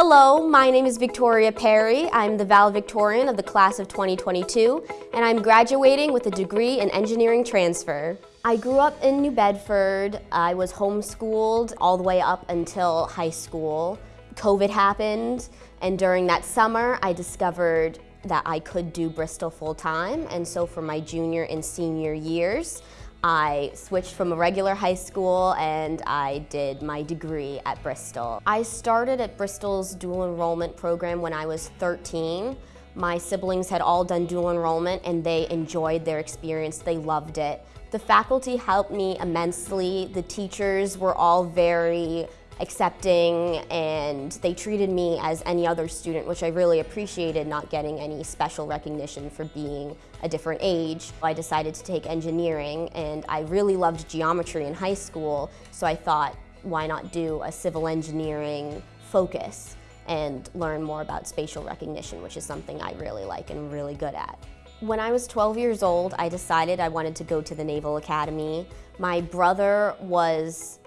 Hello, my name is Victoria Perry. I'm the valedictorian of the class of 2022, and I'm graduating with a degree in engineering transfer. I grew up in New Bedford. I was homeschooled all the way up until high school. COVID happened, and during that summer, I discovered that I could do Bristol full-time, and so for my junior and senior years, I switched from a regular high school and I did my degree at Bristol. I started at Bristol's dual enrollment program when I was 13. My siblings had all done dual enrollment and they enjoyed their experience, they loved it. The faculty helped me immensely. The teachers were all very accepting and they treated me as any other student, which I really appreciated not getting any special recognition for being a different age. I decided to take engineering and I really loved geometry in high school, so I thought, why not do a civil engineering focus and learn more about spatial recognition, which is something I really like and really good at. When I was 12 years old, I decided I wanted to go to the Naval Academy. My brother was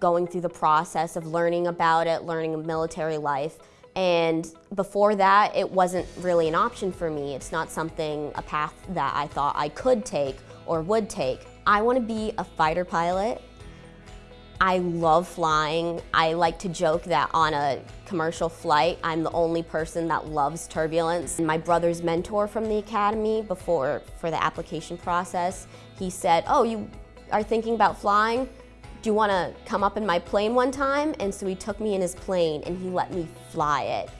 going through the process of learning about it, learning military life. And before that, it wasn't really an option for me. It's not something, a path that I thought I could take or would take. I want to be a fighter pilot. I love flying. I like to joke that on a commercial flight, I'm the only person that loves turbulence. My brother's mentor from the academy before, for the application process, he said, oh, you are thinking about flying? Do you want to come up in my plane one time? And so he took me in his plane and he let me fly it.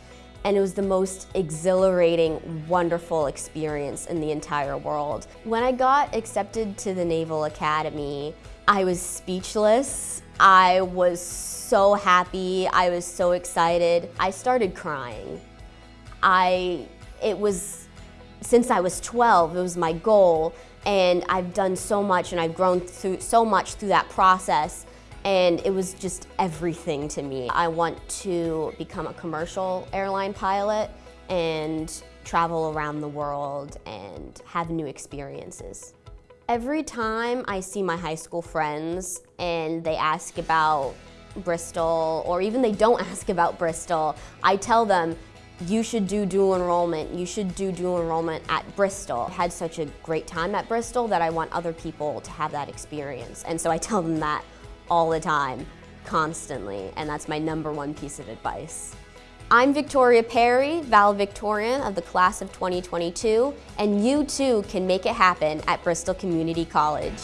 And it was the most exhilarating, wonderful experience in the entire world. When I got accepted to the Naval Academy, I was speechless. I was so happy. I was so excited. I started crying. I, it was, since I was 12, it was my goal and I've done so much and I've grown through so much through that process and it was just everything to me. I want to become a commercial airline pilot and travel around the world and have new experiences. Every time I see my high school friends and they ask about Bristol, or even they don't ask about Bristol, I tell them, you should do dual enrollment. You should do dual enrollment at Bristol. I had such a great time at Bristol that I want other people to have that experience. And so I tell them that all the time, constantly, and that's my number one piece of advice. I'm Victoria Perry, valedictorian of the class of 2022, and you too can make it happen at Bristol Community College.